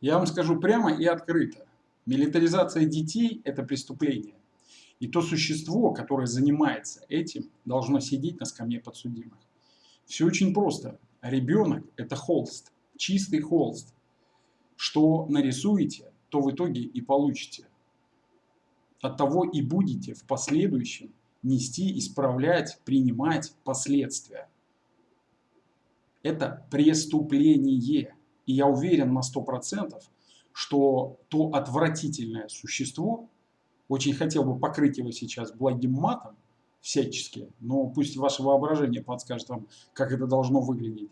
Я вам скажу прямо и открыто. Милитаризация детей – это преступление. И то существо, которое занимается этим, должно сидеть на скамье подсудимых. Все очень просто. Ребенок – это холст, чистый холст. Что нарисуете, то в итоге и получите. От того и будете в последующем нести, исправлять, принимать последствия. Это преступление. И я уверен на 100%, что то отвратительное существо, очень хотел бы покрыть его сейчас благим матом, всячески, но пусть ваше воображение подскажет вам, как это должно выглядеть.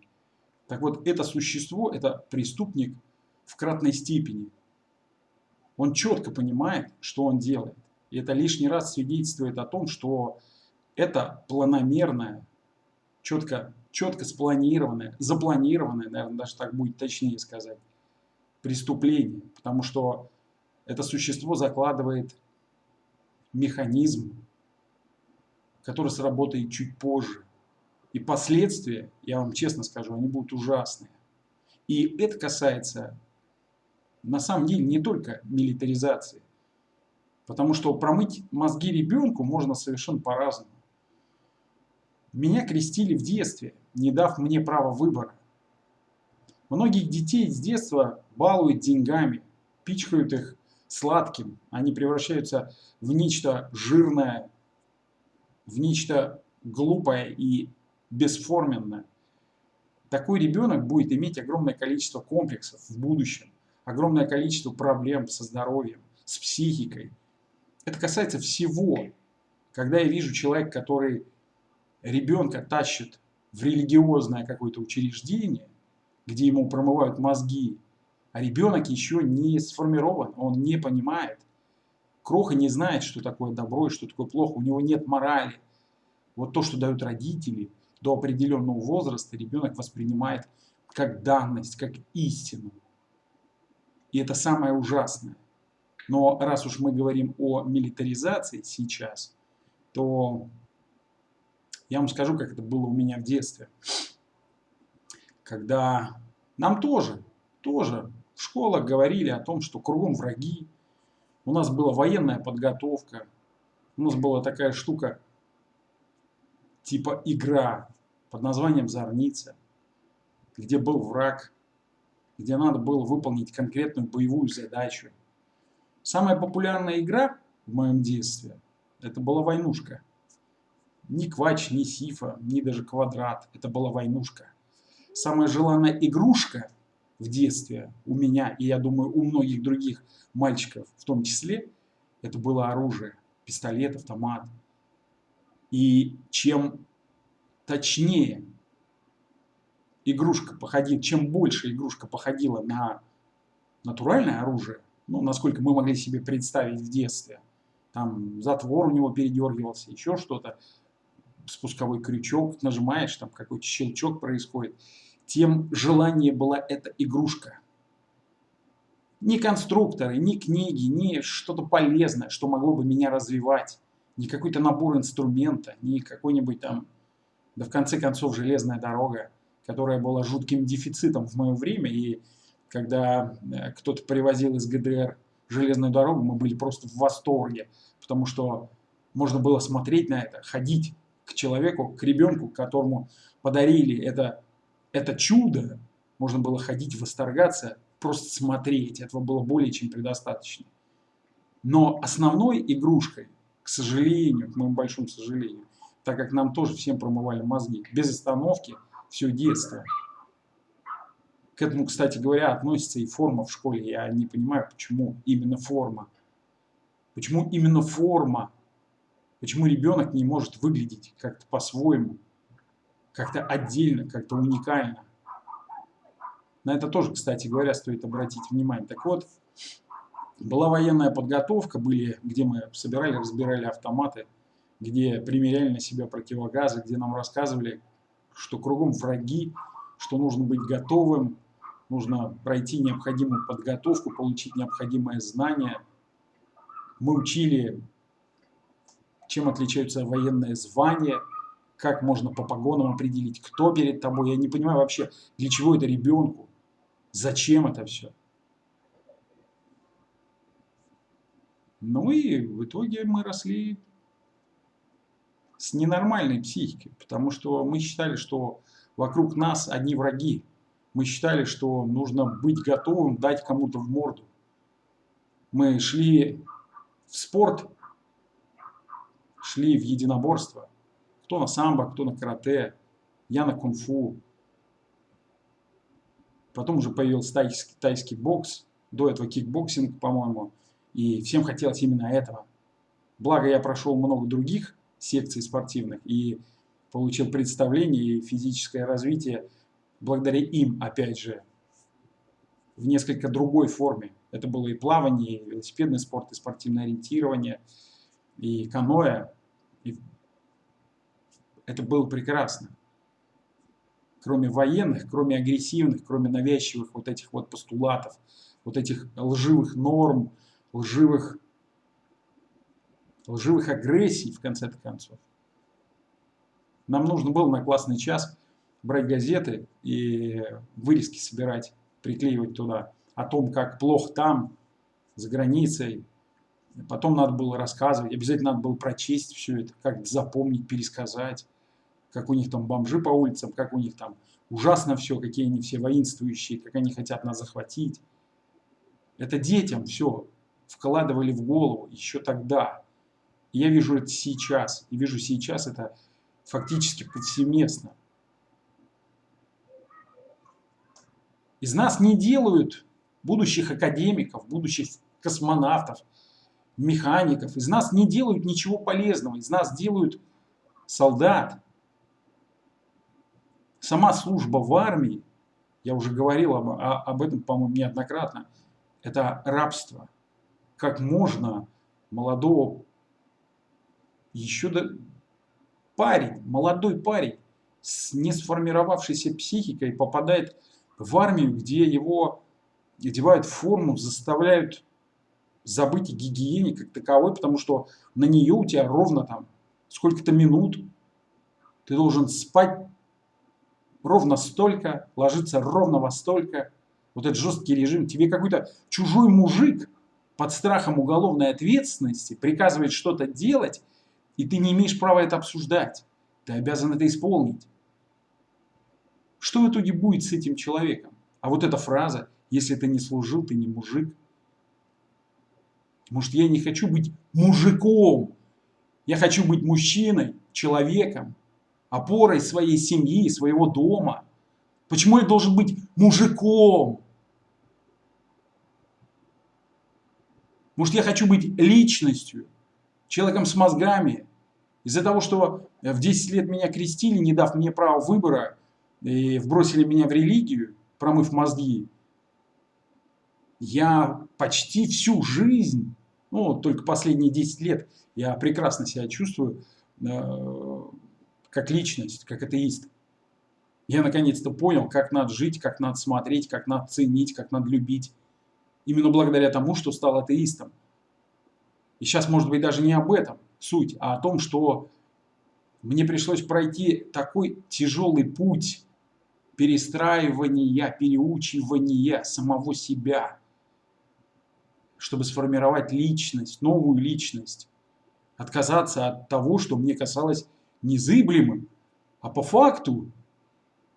Так вот, это существо, это преступник в кратной степени. Он четко понимает, что он делает. И это лишний раз свидетельствует о том, что это планомерное, четко четко спланированное, запланированное, наверное, даже так будет точнее сказать, преступление. Потому что это существо закладывает механизм, который сработает чуть позже. И последствия, я вам честно скажу, они будут ужасные. И это касается, на самом деле, не только милитаризации. Потому что промыть мозги ребенку можно совершенно по-разному. Меня крестили в детстве, не дав мне права выбора. Многих детей с детства балуют деньгами, пичкают их сладким. Они превращаются в нечто жирное, в нечто глупое и бесформенное. Такой ребенок будет иметь огромное количество комплексов в будущем, огромное количество проблем со здоровьем, с психикой. Это касается всего. Когда я вижу человека, который ребенка тащит в религиозное какое-то учреждение, где ему промывают мозги, а ребенок еще не сформирован, он не понимает. Кроха не знает, что такое добро и что такое плохо, у него нет морали. Вот то, что дают родители, до определенного возраста ребенок воспринимает как данность, как истину. И это самое ужасное. Но раз уж мы говорим о милитаризации сейчас, то я вам скажу, как это было у меня в детстве. Когда нам тоже, тоже в школах говорили о том, что кругом враги. У нас была военная подготовка. У нас была такая штука, типа игра под названием «Зорница», где был враг, где надо было выполнить конкретную боевую задачу. Самая популярная игра в моем детстве – это была войнушка. Ни квач, ни сифа, ни даже квадрат. Это была войнушка. Самая желанная игрушка в детстве у меня, и я думаю у многих других мальчиков в том числе, это было оружие. Пистолет, автомат. И чем точнее игрушка походила, чем больше игрушка походила на натуральное оружие, ну, насколько мы могли себе представить в детстве, там затвор у него передергивался, еще что-то, спусковой крючок, нажимаешь, там какой-то щелчок происходит, тем желание была эта игрушка. Ни конструкторы, ни книги, ни что-то полезное, что могло бы меня развивать, ни какой-то набор инструмента, ни какой-нибудь там, да в конце концов, железная дорога, которая была жутким дефицитом в мое время, и когда э, кто-то привозил из ГДР железную дорогу, мы были просто в восторге, потому что можно было смотреть на это, ходить к человеку, к ребенку, которому подарили это, это чудо, можно было ходить, восторгаться, просто смотреть. Этого было более чем предостаточно. Но основной игрушкой, к сожалению, к моему большому сожалению, так как нам тоже всем промывали мозги, без остановки, все детство. К этому, кстати говоря, относится и форма в школе. Я не понимаю, почему именно форма. Почему именно форма Почему ребенок не может выглядеть как-то по-своему, как-то отдельно, как-то уникально? На это тоже, кстати говоря, стоит обратить внимание. Так вот, была военная подготовка, были, где мы собирали, разбирали автоматы, где примеряли на себя противогазы, где нам рассказывали, что кругом враги, что нужно быть готовым, нужно пройти необходимую подготовку, получить необходимое знание. Мы учили чем отличаются военные звания, как можно по погонам определить, кто перед тобой. Я не понимаю вообще, для чего это ребенку, зачем это все. Ну и в итоге мы росли с ненормальной психикой, потому что мы считали, что вокруг нас одни враги. Мы считали, что нужно быть готовым дать кому-то в морду. Мы шли в спорт шли в единоборство. Кто на самбо, кто на карате, я на кунг-фу. Потом уже появился тайский, тайский бокс, до этого кикбоксинг, по-моему. И всем хотелось именно этого. Благо я прошел много других секций спортивных и получил представление и физическое развитие благодаря им, опять же, в несколько другой форме. Это было и плавание, и велосипедный спорт, и спортивное ориентирование, и каноэ. Это было прекрасно. Кроме военных, кроме агрессивных, кроме навязчивых вот этих вот постулатов, вот этих лживых норм, лживых, лживых агрессий, в конце концов. Нам нужно было на классный час брать газеты и вырезки собирать, приклеивать туда о том, как плохо там, за границей. Потом надо было рассказывать, обязательно надо было прочесть все это, как запомнить, пересказать, как у них там бомжи по улицам, как у них там ужасно все, какие они все воинствующие, как они хотят нас захватить. Это детям все вкладывали в голову еще тогда. Я вижу это сейчас. И вижу сейчас это фактически повсеместно. Из нас не делают будущих академиков, будущих космонавтов, механиков. Из нас не делают ничего полезного. Из нас делают солдат. Сама служба в армии, я уже говорил об, об этом, по-моему, неоднократно, это рабство. Как можно молодого, еще до... парень, молодой парень с не сформировавшейся психикой попадает в армию, где его одевают форму, заставляют забыть о гигиене как таковой, потому что на нее у тебя ровно там сколько-то минут. Ты должен спать ровно столько, ложиться ровно во столько. Вот этот жесткий режим. Тебе какой-то чужой мужик под страхом уголовной ответственности приказывает что-то делать, и ты не имеешь права это обсуждать. Ты обязан это исполнить. Что в итоге будет с этим человеком? А вот эта фраза, если ты не служил, ты не мужик. Может, я не хочу быть мужиком. Я хочу быть мужчиной, человеком, опорой своей семьи, своего дома. Почему я должен быть мужиком? Может, я хочу быть личностью, человеком с мозгами. Из-за того, что в 10 лет меня крестили, не дав мне права выбора, и вбросили меня в религию, промыв мозги, я почти всю жизнь, ну, только последние 10 лет, я прекрасно себя чувствую э, как личность, как атеист. Я наконец-то понял, как надо жить, как надо смотреть, как надо ценить, как надо любить. Именно благодаря тому, что стал атеистом. И сейчас, может быть, даже не об этом суть, а о том, что мне пришлось пройти такой тяжелый путь перестраивания, переучивания самого себя, чтобы сформировать личность, новую личность, отказаться от того, что мне казалось незыблемым, а по факту,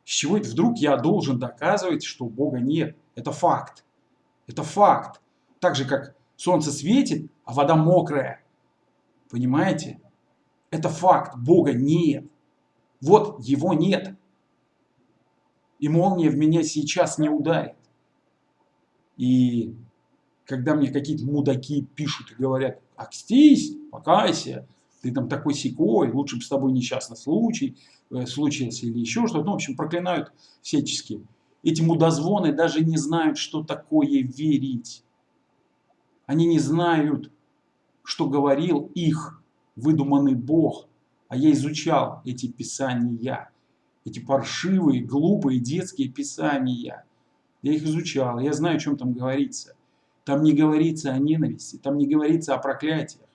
с чего это вдруг я должен доказывать, что Бога нет? Это факт. Это факт. Так же, как солнце светит, а вода мокрая. Понимаете? Это факт. Бога нет. Вот его нет и молния в меня сейчас не ударит. И когда мне какие-то мудаки пишут и говорят, окстись, покайся, ты там такой секой, лучше бы с тобой несчастный случай э, случился или еще что-то. Ну, в общем, проклинают всячески. Эти мудозвоны даже не знают, что такое верить. Они не знают, что говорил их выдуманный Бог. А я изучал эти писания эти паршивые, глупые детские писания. Я их изучал, я знаю, о чем там говорится. Там не говорится о ненависти, там не говорится о проклятиях.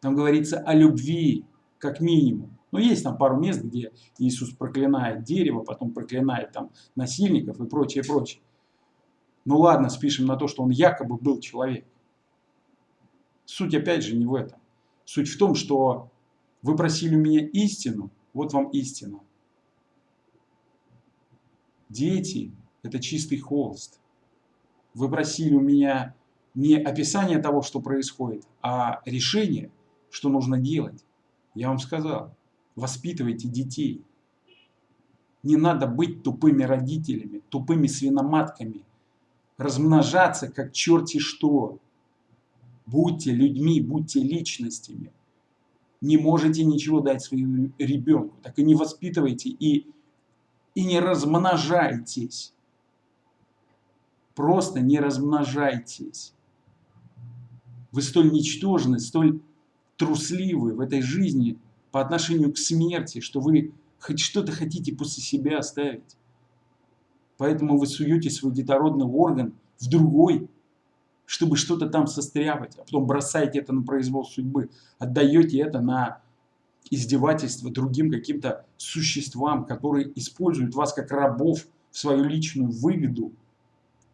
Там говорится о любви, как минимум. Но есть там пару мест, где Иисус проклинает дерево, потом проклинает там насильников и прочее, прочее. Ну ладно, спишем на то, что он якобы был человек. Суть опять же не в этом. Суть в том, что вы просили у меня истину, вот вам истина. Дети – это чистый холст. Вы просили у меня не описание того, что происходит, а решение, что нужно делать. Я вам сказал, воспитывайте детей. Не надо быть тупыми родителями, тупыми свиноматками, размножаться как черти что. Будьте людьми, будьте личностями. Не можете ничего дать своему ребенку, так и не воспитывайте и, и не размножайтесь. Просто не размножайтесь. Вы столь ничтожны, столь трусливы в этой жизни по отношению к смерти, что вы хоть что-то хотите после себя оставить. Поэтому вы суете свой детородный орган в другой, чтобы что-то там состряпать, а потом бросаете это на произвол судьбы, отдаете это на издевательство другим каким-то существам, которые используют вас как рабов в свою личную выгоду.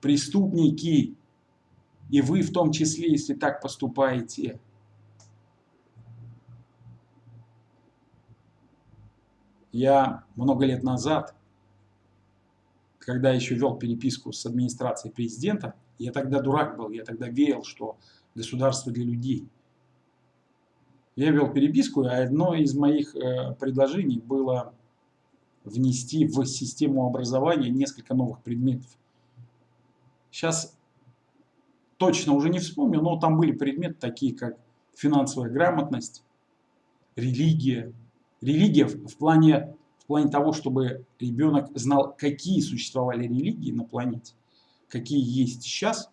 Преступники, и вы в том числе, если так поступаете. Я много лет назад, когда еще вел переписку с администрацией президента, я тогда дурак был, я тогда верил, что государство для людей. Я вел переписку, и одно из моих э, предложений было внести в систему образования несколько новых предметов. Сейчас точно уже не вспомню, но там были предметы такие, как финансовая грамотность, религия. Религия в плане, в плане того, чтобы ребенок знал, какие существовали религии на планете, какие есть сейчас.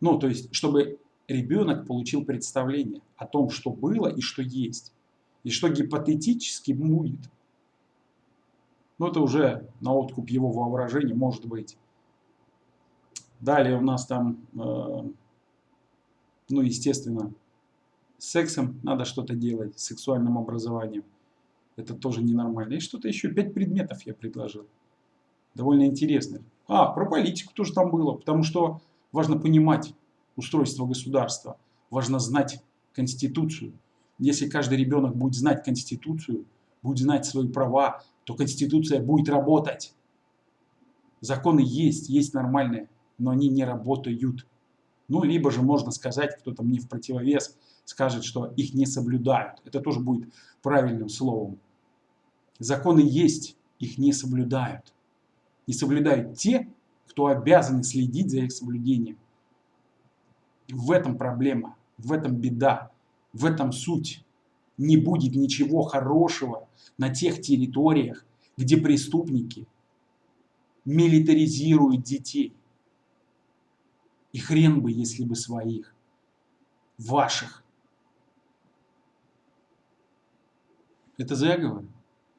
Ну, то есть, чтобы ребенок получил представление о том, что было и что есть, и что гипотетически будет. Но это уже на откуп его воображения может быть. Далее у нас там, э, ну, естественно, с сексом надо что-то делать, с сексуальным образованием. Это тоже ненормально. И что-то еще, пять предметов я предложил. Довольно интересно. А, про политику тоже там было, потому что важно понимать устройство государства, важно знать Конституцию. Если каждый ребенок будет знать Конституцию, будет знать свои права, то Конституция будет работать. Законы есть, есть нормальные но они не работают. Ну, либо же можно сказать, кто-то мне в противовес скажет, что их не соблюдают. Это тоже будет правильным словом. Законы есть, их не соблюдают. Не соблюдают те, кто обязаны следить за их соблюдением. В этом проблема, в этом беда, в этом суть. Не будет ничего хорошего на тех территориях, где преступники милитаризируют детей. И хрен бы, если бы своих. Ваших. Это заговор?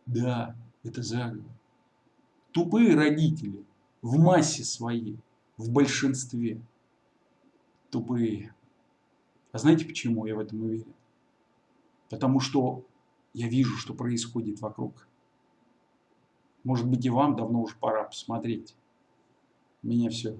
Да, это заговор. Тупые родители в массе своей, в большинстве. Тупые. А знаете почему я в этом уверен? Потому что я вижу, что происходит вокруг. Может быть и вам давно уже пора посмотреть. Меня все.